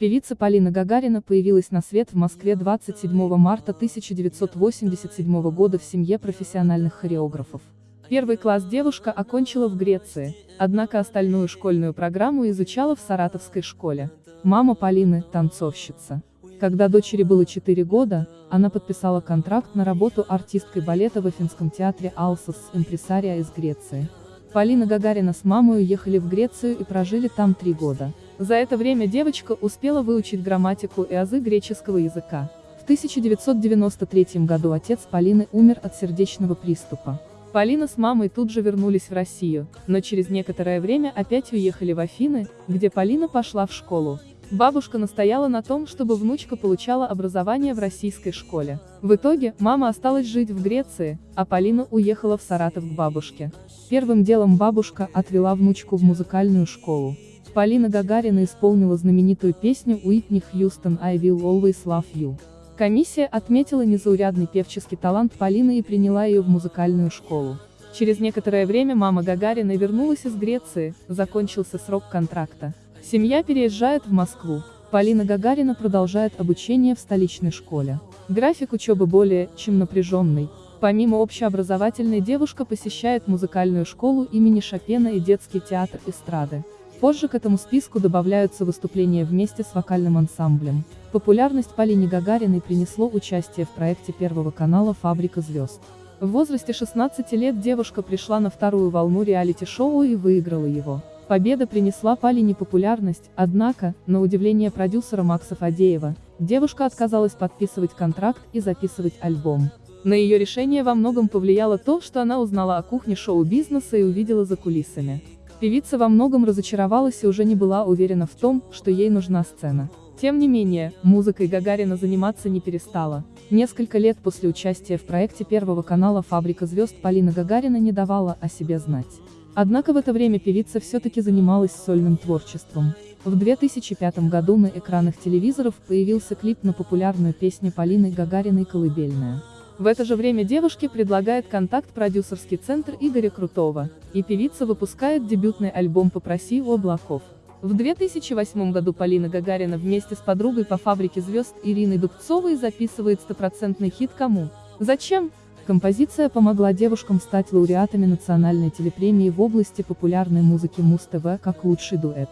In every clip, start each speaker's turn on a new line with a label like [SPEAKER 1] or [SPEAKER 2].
[SPEAKER 1] Певица Полина Гагарина появилась на свет в Москве 27 марта 1987 года в семье профессиональных хореографов. Первый класс девушка окончила в Греции, однако остальную школьную программу изучала в Саратовской школе. Мама Полины – танцовщица. Когда дочери было 4 года, она подписала контракт на работу артисткой балета в Афинском театре Алсос импресария из Греции. Полина Гагарина с мамой уехали в Грецию и прожили там три года. За это время девочка успела выучить грамматику и азы греческого языка. В 1993 году отец Полины умер от сердечного приступа. Полина с мамой тут же вернулись в Россию, но через некоторое время опять уехали в Афины, где Полина пошла в школу. Бабушка настояла на том, чтобы внучка получала образование в российской школе. В итоге, мама осталась жить в Греции, а Полина уехала в Саратов к бабушке. Первым делом бабушка отвела внучку в музыкальную школу. Полина Гагарина исполнила знаменитую песню Уитни Хьюстон «I will always love you». Комиссия отметила незаурядный певческий талант Полины и приняла ее в музыкальную школу. Через некоторое время мама Гагарина вернулась из Греции, закончился срок контракта. Семья переезжает в Москву. Полина Гагарина продолжает обучение в столичной школе. График учебы более, чем напряженный. Помимо общеобразовательной девушка посещает музыкальную школу имени Шопена и детский театр эстрады. Позже к этому списку добавляются выступления вместе с вокальным ансамблем. Популярность Полине Гагариной принесло участие в проекте Первого канала «Фабрика звезд». В возрасте 16 лет девушка пришла на вторую волну реалити-шоу и выиграла его. Победа принесла Полине популярность, однако, на удивление продюсера Макса Фадеева, девушка отказалась подписывать контракт и записывать альбом. На ее решение во многом повлияло то, что она узнала о кухне шоу-бизнеса и увидела за кулисами. Певица во многом разочаровалась и уже не была уверена в том, что ей нужна сцена. Тем не менее, музыкой Гагарина заниматься не перестала. Несколько лет после участия в проекте Первого канала «Фабрика звезд» Полина Гагарина не давала о себе знать. Однако в это время певица все-таки занималась сольным творчеством. В 2005 году на экранах телевизоров появился клип на популярную песню Полины Гагариной «Колыбельная». В это же время девушке предлагает контакт продюсерский центр Игоря Крутого, и певица выпускает дебютный альбом «Попроси у облаков». В 2008 году Полина Гагарина вместе с подругой по фабрике звезд Ириной Дубцовой записывает стопроцентный хит «Кому?». Зачем? Композиция помогла девушкам стать лауреатами национальной телепремии в области популярной музыки Муз-ТВ как лучший дуэт.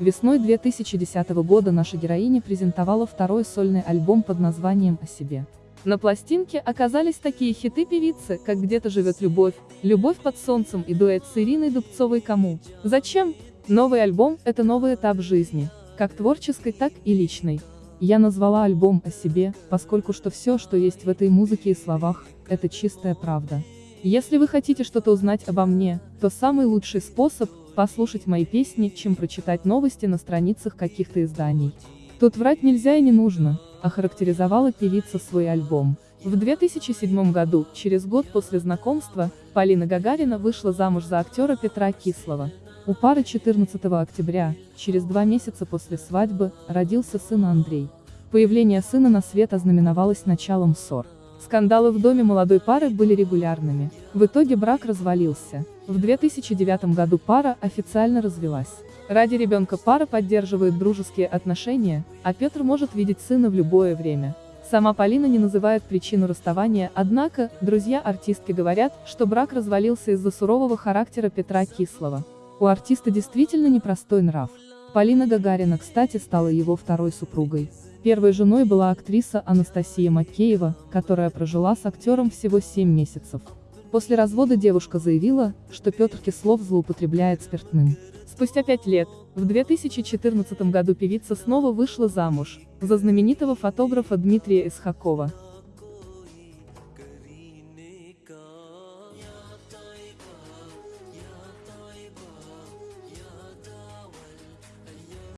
[SPEAKER 1] Весной 2010 года наша героиня презентовала второй сольный альбом под названием «О себе». На пластинке оказались такие хиты певицы, как «Где-то живет любовь», «Любовь под солнцем» и дуэт с Ириной Дубцовой «Кому?». Зачем? Новый альбом – это новый этап жизни, как творческой, так и личной. Я назвала альбом о себе, поскольку что все, что есть в этой музыке и словах, это чистая правда. Если вы хотите что-то узнать обо мне, то самый лучший способ – послушать мои песни, чем прочитать новости на страницах каких-то изданий. Тут врать нельзя и не нужно, охарактеризовала певица свой альбом. В 2007 году, через год после знакомства, Полина Гагарина вышла замуж за актера Петра Кислова. У пары 14 октября, через два месяца после свадьбы, родился сын Андрей. Появление сына на свет ознаменовалось началом ссор. Скандалы в доме молодой пары были регулярными. В итоге брак развалился. В 2009 году пара официально развелась. Ради ребенка пара поддерживает дружеские отношения, а Петр может видеть сына в любое время. Сама Полина не называет причину расставания, однако, друзья артистки говорят, что брак развалился из-за сурового характера Петра Кислова. У артиста действительно непростой нрав. Полина Гагарина, кстати, стала его второй супругой. Первой женой была актриса Анастасия Макеева, которая прожила с актером всего 7 месяцев. После развода девушка заявила, что Петр Кислов злоупотребляет спиртным. Спустя пять лет, в 2014 году певица снова вышла замуж, за знаменитого фотографа Дмитрия Исхакова.